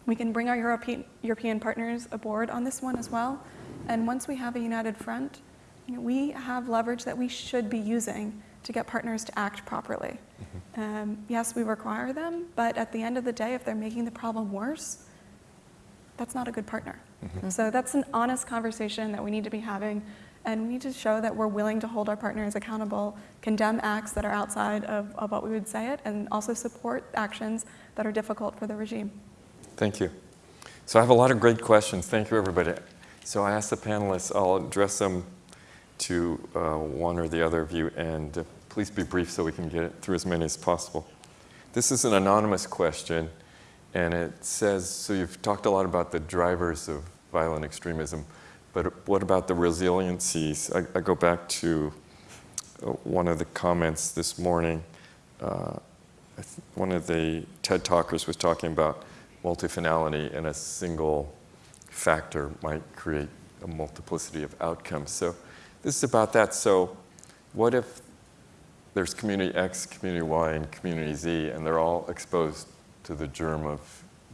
We can bring our European, European partners aboard on this one as well. And once we have a united front, you know, we have leverage that we should be using to get partners to act properly. Mm -hmm. um, yes, we require them, but at the end of the day, if they're making the problem worse, that's not a good partner. Mm -hmm. So that's an honest conversation that we need to be having. And we need to show that we're willing to hold our partners accountable, condemn acts that are outside of, of what we would say it, and also support actions that are difficult for the regime. Thank you. So I have a lot of great questions. Thank you, everybody. So I asked the panelists, I'll address them to uh, one or the other of you, and uh, please be brief so we can get through as many as possible. This is an anonymous question. And it says, so you've talked a lot about the drivers of violent extremism, but what about the resiliencies? I, I go back to uh, one of the comments this morning. Uh, one of the TED talkers was talking about multifinality and a single factor might create a multiplicity of outcomes. So this is about that. So what if there's community X, community Y, and community Z, and they're all exposed to the germ of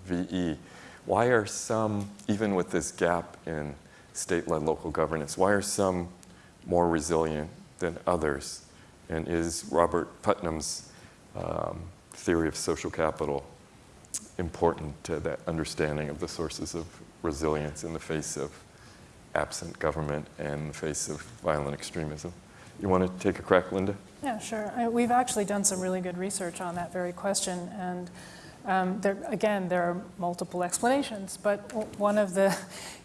VE. Why are some, even with this gap in state-led local governance? Why are some more resilient than others? And is Robert Putnam's um, theory of social capital important to that understanding of the sources of resilience in the face of absent government and the face of violent extremism? You want to take a crack, Linda? Yeah, sure. I- We've actually done some really good research on that very question, and um, there, again, there are multiple explanations, but one of the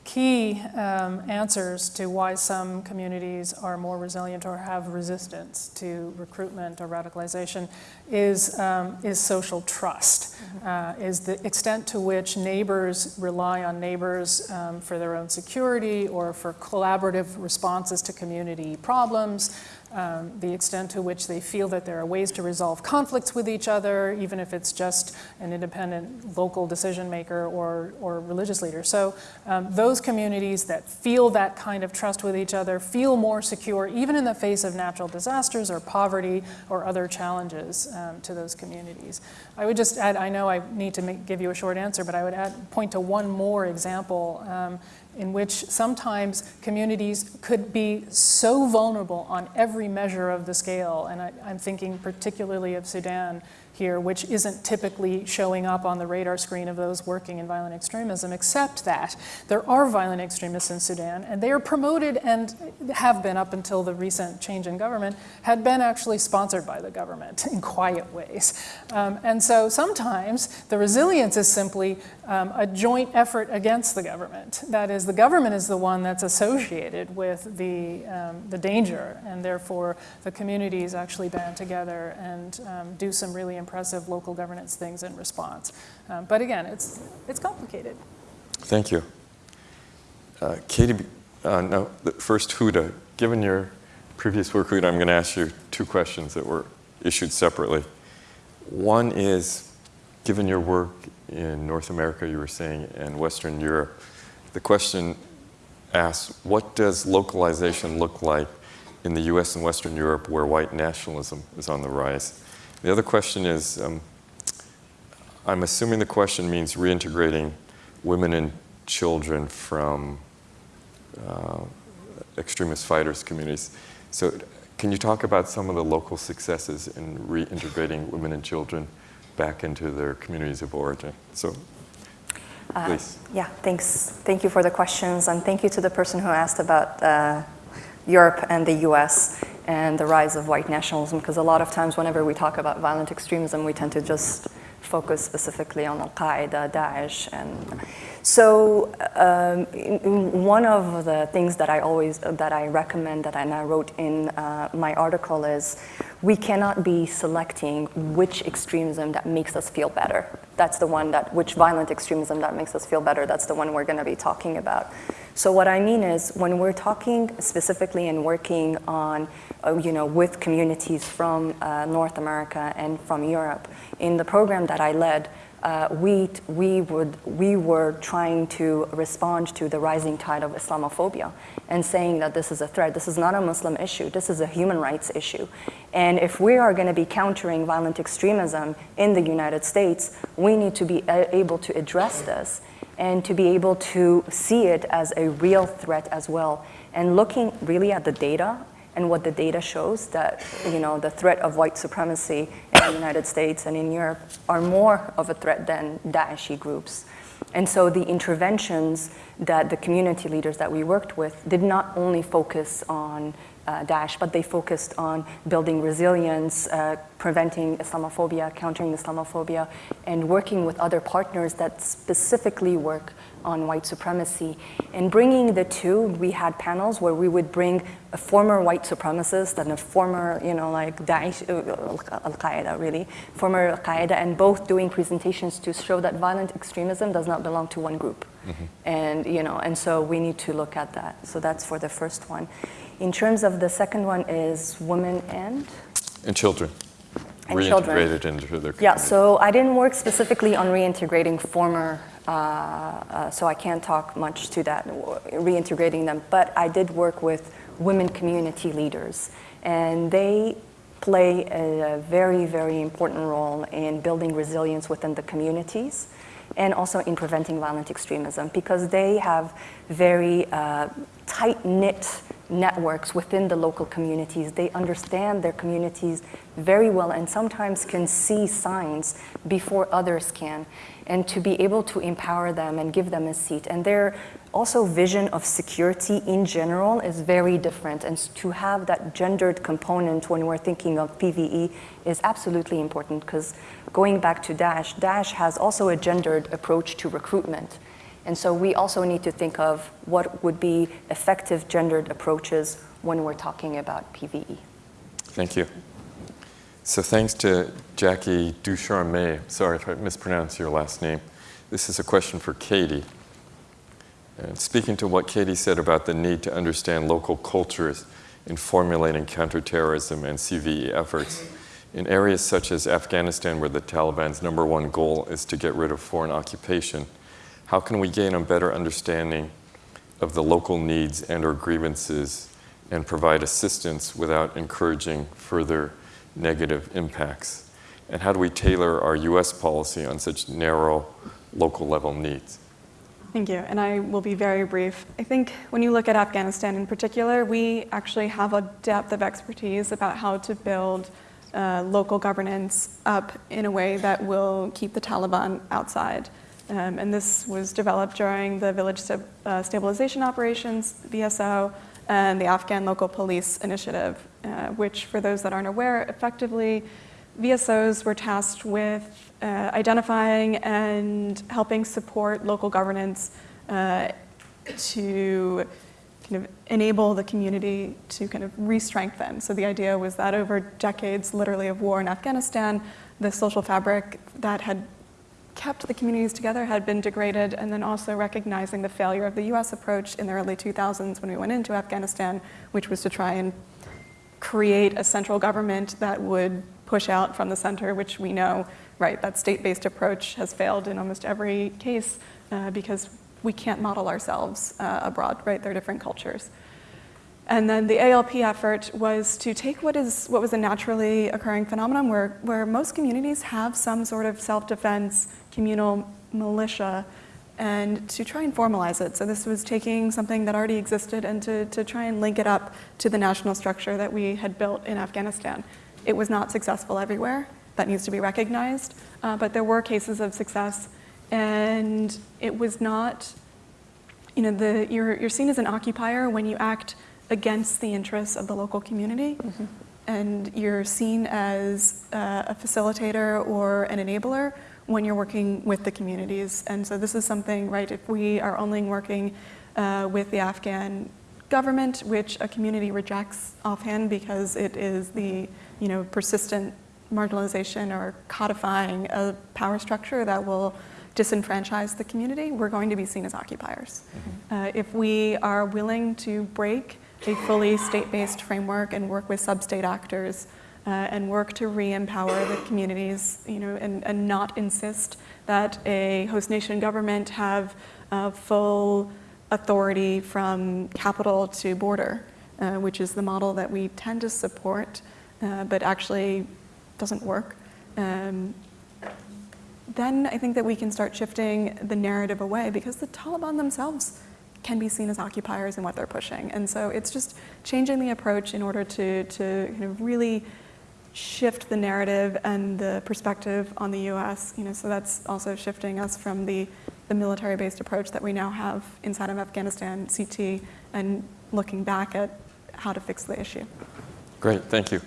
key um, answers to why some communities are more resilient or have resistance to recruitment or radicalization is, um, is social trust, uh, is the extent to which neighbors rely on neighbors um, for their own security or for collaborative responses to community problems, um, the extent to which they feel that there are ways to resolve conflicts with each other, even if it's just an independent local decision maker or, or religious leader. So um, those communities that feel that kind of trust with each other feel more secure, even in the face of natural disasters or poverty or other challenges um, to those communities. I would just add, I know I need to make, give you a short answer, but I would add, point to one more example. Um, in which sometimes communities could be so vulnerable on every measure of the scale, and I, am thinking particularly of Sudan here, which isn't typically showing up on the radar screen of those working in violent extremism, except that there are violent extremists in Sudan, and they are promoted and have been up until the recent change in government, had been actually sponsored by the government in quiet ways. Um, and so sometimes the resilience is simply um, a joint effort against the government. That is, the government is the one that's associated with the, um, the danger, and therefore the communities actually band together and um, do some really impressive local governance things in response. Um, but again, it's, it's complicated. Thank you. Uh, Katie, uh, no, the- first Huda, given your previous work, Huda, I'm going to ask you two questions that were issued separately. One is, given your work in North America, you were saying, and Western Europe, the question asks, what does localization look like in the US and Western Europe where white nationalism is on the rise? The other question is, um, I'm assuming the question means reintegrating women and children from uh, extremist fighters communities. So can you talk about some of the local successes in reintegrating women and children back into their communities of origin? So Uh, please. Yeah, thanks. Thank you for the questions, and thank you to the person who asked about uh, Europe and the US and the rise of white nationalism, because a lot of times whenever we talk about violent extremism, we tend to just focus specifically on Al-Qaeda, Daesh, and so um, one of the things that I always, that I recommend, that I now wrote in uh, my article is, we cannot be selecting which extremism that makes us feel better. That's the one that, which violent extremism that makes us feel better, that's the one we're gonna be talking about. So what I mean is, when we're talking specifically and working on, uh, you know, with communities from uh, North America and from Europe, in the program that I led, uh, we, we, would, we were trying to respond to the rising tide of Islamophobia and saying that this is a threat. This is not a Muslim issue, this is a human rights issue. And if we are going to be countering violent extremism in the United States, we need to be able to address this and to be able to see it as a real threat as well. And looking really at the data and what the data shows that you know the threat of white supremacy the United States and in Europe are more of a threat than Daeshi groups. And so the interventions that the community leaders that we worked with did not only focus on uh, Daesh, but they focused on building resilience, uh, preventing Islamophobia, countering Islamophobia, and working with other partners that specifically work on white supremacy. And bringing the two, we had panels where we would bring a former white supremacist and a former, you know, like Daesh, uh, Al Qaeda, really, former Al Qaeda, and both doing presentations to show that violent extremism does not belong to one group. And, you know, and so we need to look at that. So that's for the first one. In terms of the second one is women and And children. And children. Into their community. yeah, so I didn't work specifically on reintegrating former, so I can't talk much to that, reintegrating them, but I did work with women community leaders, and they play a, very, very important role in building resilience within the communities and also in preventing violent extremism because they have very uh, tight knit networks within the local communities. They understand their communities very well and sometimes can see signs before others can. And to be able to empower them and give them a seat. And their also vision of security in general is very different. And to have that gendered component when we're thinking of PVE is absolutely important because going back to Daesh, Daesh has also a gendered approach to recruitment. And so we also need to think of what would be effective gendered approaches when we're talking about PVE. Thank you. So thanks to Jackie Ducharme. Sorry if I mispronounced your last name. This is a question for Katie. And speaking to what Katie said about the need to understand local cultures in formulating counterterrorism and CVE efforts, in areas such as Afghanistan, where the Taliban's number one goal is to get rid of foreign occupation, how can we gain a better understanding of the local needs and or grievances and provide assistance without encouraging further negative impacts? And how do we tailor our US policy on such narrow local level needs? Thank you, and I will be very brief. I think when you look at Afghanistan in particular, we actually have a depth of expertise about how to build uh, local governance up in a way that will keep the Taliban outside. Um, and this was developed during the Village St- uh, Stabilization Operations, VSO, and the Afghan Local Police Initiative, uh, which, for those that aren't aware, effectively VSOs were tasked with uh, identifying and helping support local governance uh, to kind of enable the community to kind of re-strengthen. So the idea was that over decades, literally, of war in Afghanistan, the social fabric that had kept the communities together had been degraded, and then also recognizing the failure of the US approach in the early 2000s when we went into Afghanistan, which was to try and create a central government that would push out from the center, which we know, right, that state-based approach has failed in almost every case uh, because we can't model ourselves uh, abroad, right? They're different cultures. And then the ALP effort was to take what is what was a naturally occurring phenomenon where, where most communities have some sort of self-defense communal militia and to try and formalize it. So this was taking something that already existed and to, to try and link it up to the national structure that we had built in Afghanistan. It was not successful everywhere. That needs to be recognized. Uh, but there were cases of success. And it was not, you know, the, you're, you're seen as an occupier when you act against the interests of the local community. Mm-hmm. And you're seen as uh, a facilitator or an enabler when you're working with the communities. And so this is something, right, if we are only working uh, with the Afghan government, which a community rejects offhand because it is the, you know, persistent marginalization or codifying a power structure that will disenfranchise the community, we're going to be seen as occupiers. Mm-hmm. Uh, if we are willing to break a fully state-based framework and work with sub-state actors uh, and work to re-empower the communities, you know, and, and not insist that a host nation government have uh, full authority from capital to border, uh, which is the model that we tend to support, uh, but actually doesn't work. Um, then I think that we can start shifting the narrative away because the Taliban themselves can be seen as occupiers in what they're pushing. And so it's just changing the approach in order to, to kind of really shift the narrative and the perspective on the US. You know, so that's also shifting us from the, the military-based approach that we now have inside of Afghanistan, CT, and looking back at how to fix the issue. Great, thank you.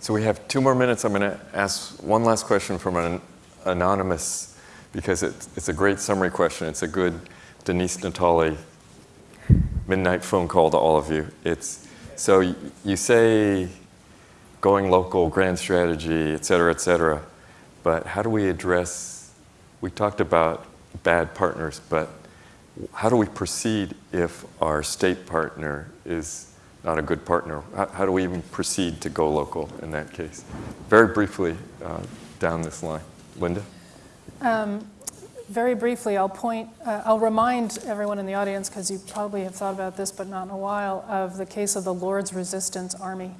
So we have two more minutes. I'm going to ask one last question from an anonymous, because it's, it's a great summary question. It's a good Denise Natali midnight phone call to all of you. It's so you say going local, grand strategy, et cetera, et cetera. But how do we address? We talked about bad partners, but how do we proceed if our state partner is not a good partner? How, how do we even proceed to go local in that case? Very briefly uh, down this line, Linda. Um, very briefly, I'll point, uh, I'll remind everyone in the audience, because you probably have thought about this, but not in a while, of the case of the Lord's Resistance Army.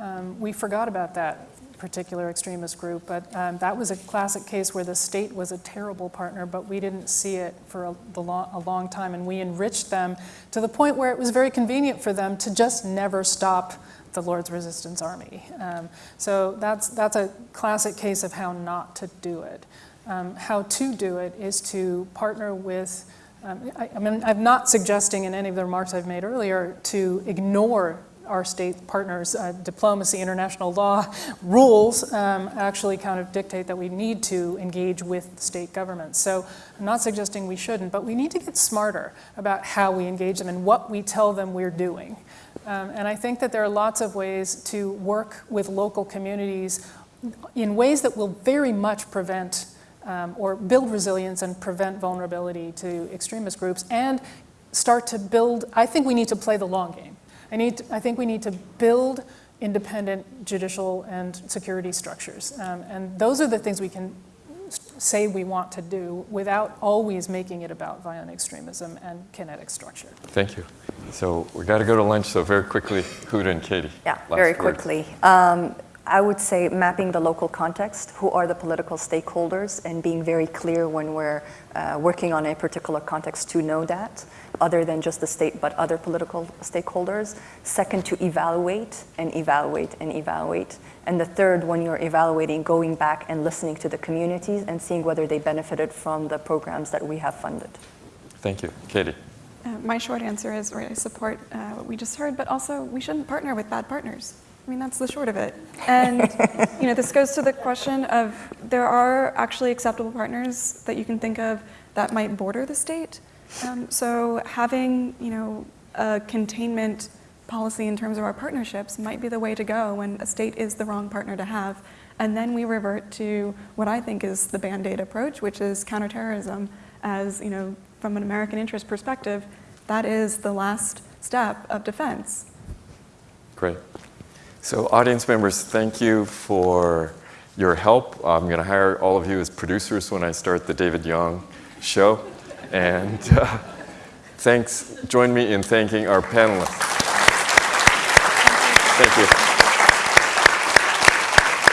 Um, we forgot about that particular extremist group, but um, that was a classic case where the state was a terrible partner, but we didn't see it for a, the long, a long time, and we enriched them to the point where it was very convenient for them to just never stop the Lord's Resistance Army. Um, so that's, that's a classic case of how not to do it. Um, how to do it is to partner with um, I, I mean, I'm not suggesting in any of the remarks I've made earlier to ignore our state partners' uh, diplomacy, international law rules um, actually kind of dictate that we need to engage with state governments. So I'm not suggesting we shouldn't, but we need to get smarter about how we engage them and what we tell them we're doing. Um, and I think that there are lots of ways to work with local communities in ways that will very much prevent um, or build resilience and prevent vulnerability to extremist groups and start to build, I think we need to play the long game. I, need to, I think we need to build independent judicial and security structures. Um, and those are the things we can say we want to do without always making it about violent extremism and kinetic structure. Thank you. So we got to go to lunch, so very quickly, Huda and Katie. Yeah, very words. quickly. Um, I would say mapping the local context, who are the political stakeholders, and being very clear when we're uh, working on a particular context to know that, other than just the state, but other political stakeholders. Second, to evaluate and evaluate and evaluate. And the third, when you're evaluating, going back and listening to the communities and seeing whether they benefited from the programs that we have funded. Thank you. Katie. Uh, my short answer is right, I support uh, what we just heard, but also we shouldn't partner with bad partners. I mean, that's the short of it. And you know, this goes to the question of there are actually acceptable partners that you can think of that might border the state. Um, so having you know a containment policy in terms of our partnerships might be the way to go when a state is the wrong partner to have. And then we revert to what I think is the band-aid approach, which is counterterrorism as, you know, from an American interest perspective, that is the last step of defense. Great. So audience members, thank you for your help. I'm going to hire all of you as producers when I start the David Yang show. And uh, thanks. Join me in thanking our panelists. Thank you.